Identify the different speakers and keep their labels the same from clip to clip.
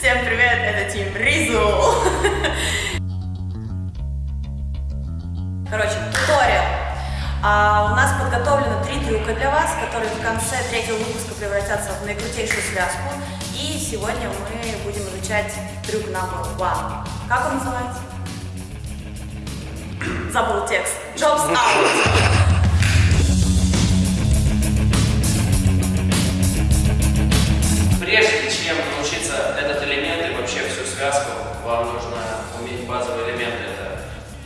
Speaker 1: Всем привет, это Тим Ризу. Короче, туториал. А, у нас подготовлено три трюка для вас, которые в конце третьего выпуска превратятся в наикрутейшую связку. И сегодня мы будем изучать трюк number one. Как он называется? Забыл текст. Jobs out.
Speaker 2: Вам нужно уметь базовые элементы. Это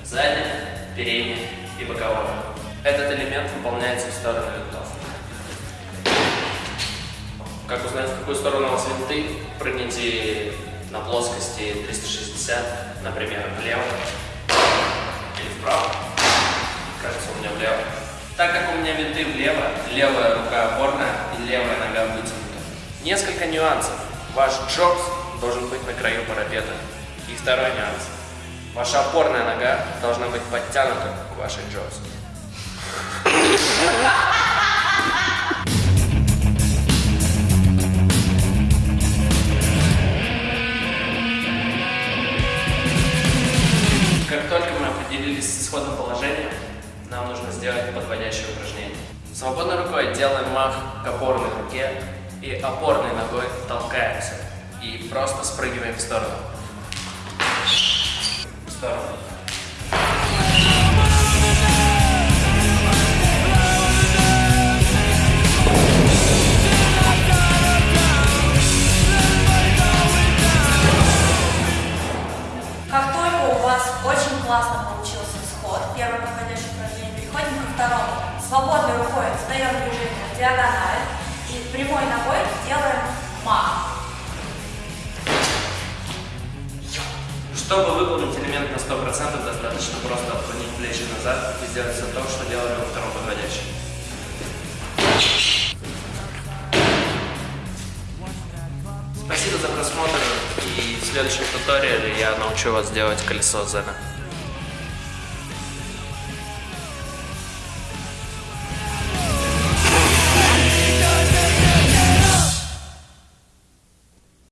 Speaker 2: задняя, передняя и боковая. Этот элемент выполняется в сторону винтов. Как узнать, в какую сторону у вас винты? Прыгните на плоскости 360, например, влево или вправо. Кажется, у меня влево. Так как у меня винты влево, левая рука опорная и левая нога вытянута. Несколько нюансов. Ваш джобс должен быть на краю парапета. И второй нюанс. Ваша опорная нога должна быть подтянута к вашей джобс. Как только мы определились с исходным положением, нам нужно сделать подводящее упражнение. Свободной рукой делаем мах к опорной руке и опорной ногой толкаемся. И просто спрыгиваем в сторону.
Speaker 1: Вас очень классно получился сход, первое подходящее упражнение, переходим ко второму. Свободной рукой сдаем движение в диагональ и прямой ногой делаем мах.
Speaker 2: Чтобы выполнить элемент на 100%, достаточно просто отклонить плечи назад и сделать все то, что делали во втором подводящем. В следующем туториале я научу вас делать колесо Зена.